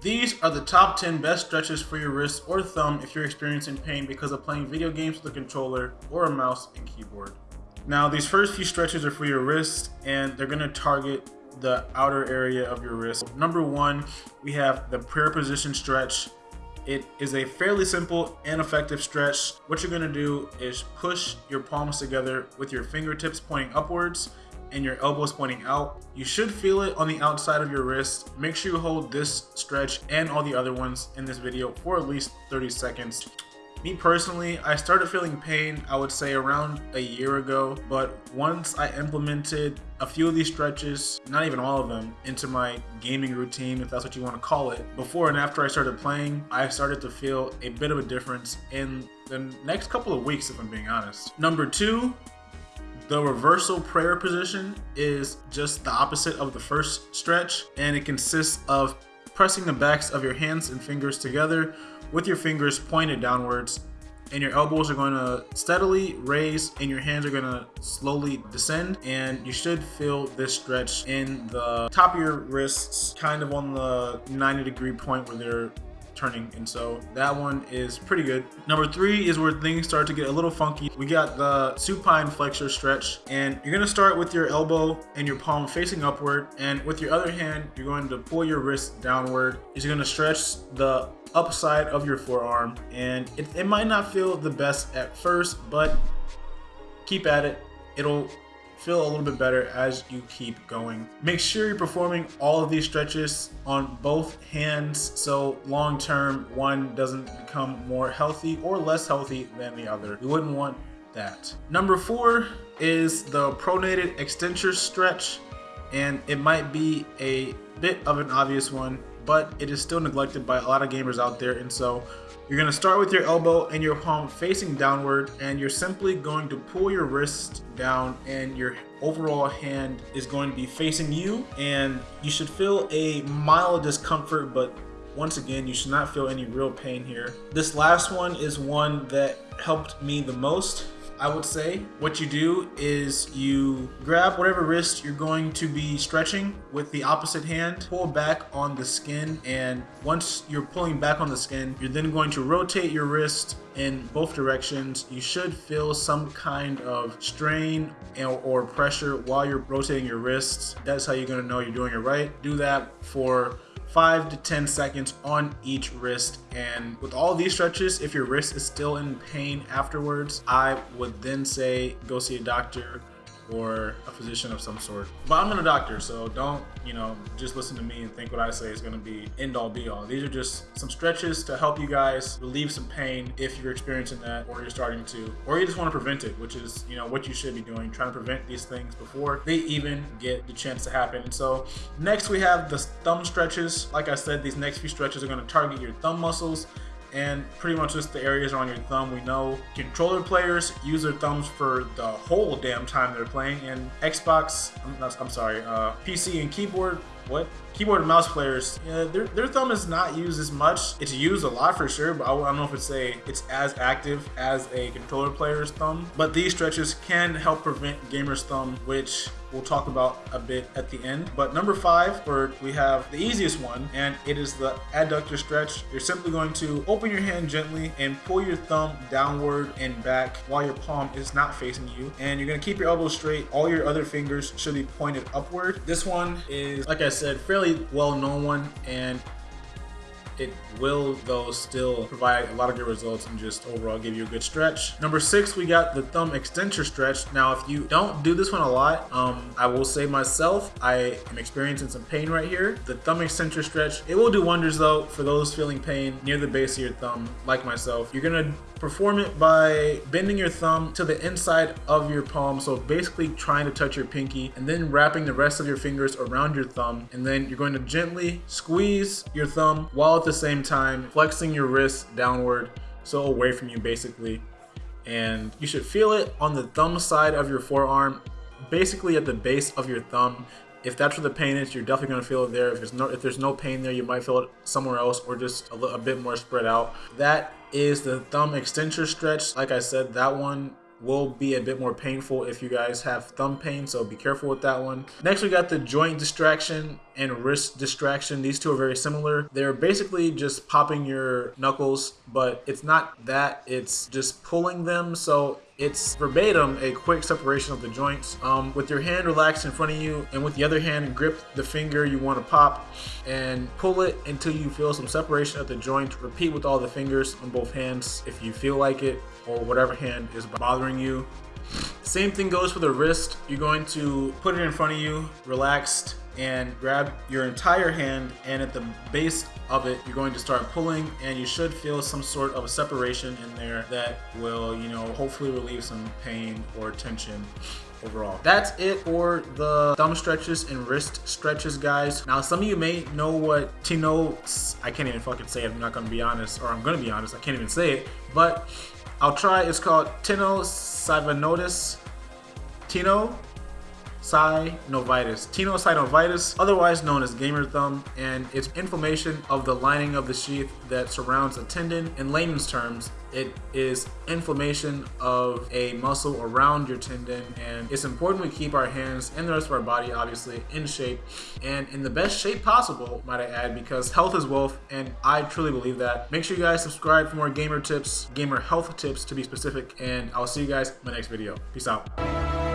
These are the top 10 best stretches for your wrist or thumb if you're experiencing pain because of playing video games with a controller or a mouse and keyboard. Now, these first few stretches are for your wrist and they're gonna target the outer area of your wrist. Number one, we have the prayer position stretch. It is a fairly simple and effective stretch. What you're gonna do is push your palms together with your fingertips pointing upwards and your elbows pointing out. You should feel it on the outside of your wrist. Make sure you hold this stretch and all the other ones in this video for at least 30 seconds. Me personally, I started feeling pain, I would say around a year ago, but once I implemented a few of these stretches, not even all of them, into my gaming routine, if that's what you want to call it, before and after I started playing, I started to feel a bit of a difference in the next couple of weeks, if I'm being honest. Number two, the reversal prayer position is just the opposite of the first stretch, and it consists of pressing the backs of your hands and fingers together with your fingers pointed downwards and your elbows are going to steadily raise and your hands are going to slowly descend and you should feel this stretch in the top of your wrists kind of on the 90 degree point where they're turning and so that one is pretty good. Number three is where things start to get a little funky. We got the supine flexor stretch and you're going to start with your elbow and your palm facing upward and with your other hand you're going to pull your wrist downward. You're going to stretch the upside of your forearm and it, it might not feel the best at first but keep at it. It'll feel a little bit better as you keep going. Make sure you're performing all of these stretches on both hands so long term one doesn't become more healthy or less healthy than the other. You wouldn't want that. Number four is the pronated extensor stretch and it might be a bit of an obvious one but it is still neglected by a lot of gamers out there and so you're to start with your elbow and your palm facing downward and you're simply going to pull your wrist down and your overall hand is going to be facing you and you should feel a mild discomfort but once again you should not feel any real pain here. This last one is one that helped me the most I would say. What you do is you grab whatever wrist you're going to be stretching with the opposite hand, pull back on the skin, and once you're pulling back on the skin, you're then going to rotate your wrist in both directions. You should feel some kind of strain or pressure while you're rotating your wrists. That's how you're gonna know you're doing it right. Do that for 5 to 10 seconds on each wrist. And with all these stretches if your wrist is still in pain afterwards I would then say go see a doctor or a physician of some sort. But I'm not a doctor, so don't, you know, just listen to me and think what I say is gonna be end all be all. These are just some stretches to help you guys relieve some pain if you're experiencing that or you're starting to, or you just wanna prevent it, which is, you know, what you should be doing, trying to prevent these things before they even get the chance to happen. And so next we have the thumb stretches. Like I said, these next few stretches are gonna target your thumb muscles and pretty much just the areas on your thumb. We know controller players use their thumbs for the whole damn time they're playing, and Xbox, I'm, I'm sorry, uh, PC and keyboard, what? Keyboard and mouse players, yeah, their, their thumb is not used as much. It's used a lot for sure, but I don't know if it's a it's as active as a controller player's thumb. But these stretches can help prevent gamer's thumb, which we'll talk about a bit at the end. But number five, where we have the easiest one, and it is the adductor stretch. You're simply going to open your hand gently and pull your thumb downward and back while your palm is not facing you. And you're gonna keep your elbow straight. All your other fingers should be pointed upward. This one is, like I said, fairly well-known one, and it will though still provide a lot of good results and just overall give you a good stretch. Number six, we got the thumb extensor stretch. Now, if you don't do this one a lot, um, I will say myself, I am experiencing some pain right here. The thumb extensor stretch, it will do wonders though for those feeling pain near the base of your thumb, like myself. You're gonna perform it by bending your thumb to the inside of your palm. So basically trying to touch your pinky and then wrapping the rest of your fingers around your thumb. And then you're going to gently squeeze your thumb while at the same time flexing your wrist downward. So away from you basically. And you should feel it on the thumb side of your forearm, basically at the base of your thumb if that's where the pain is, you're definitely gonna feel it there. If there's no if there's no pain there, you might feel it somewhere else or just a, a bit more spread out. That is the thumb extensor stretch. Like I said, that one will be a bit more painful if you guys have thumb pain, so be careful with that one. Next, we got the joint distraction and wrist distraction. These two are very similar. They're basically just popping your knuckles, but it's not that, it's just pulling them. So it's verbatim a quick separation of the joints. Um, with your hand relaxed in front of you and with the other hand grip the finger you want to pop and pull it until you feel some separation of the joint. Repeat with all the fingers on both hands if you feel like it or whatever hand is bothering you. Same thing goes for the wrist. You're going to put it in front of you, relaxed, and grab your entire hand and at the base of it you're going to start pulling and you should feel some sort of a separation in there that will you know hopefully relieve some pain or tension overall. That's it for the thumb stretches and wrist stretches, guys. Now, some of you may know what Tino, I can't even fucking say it, I'm not gonna be honest, or I'm gonna be honest, I can't even say it, but I'll try, it's called Tenosynovitis. Tino synovitis, tenosynovitis, otherwise known as gamer thumb, and it's inflammation of the lining of the sheath that surrounds a tendon. In layman's terms, it is inflammation of a muscle around your tendon, and it's important we keep our hands and the rest of our body, obviously, in shape and in the best shape possible, might I add, because health is wealth, and I truly believe that. Make sure you guys subscribe for more gamer tips, gamer health tips to be specific, and I'll see you guys in my next video. Peace out.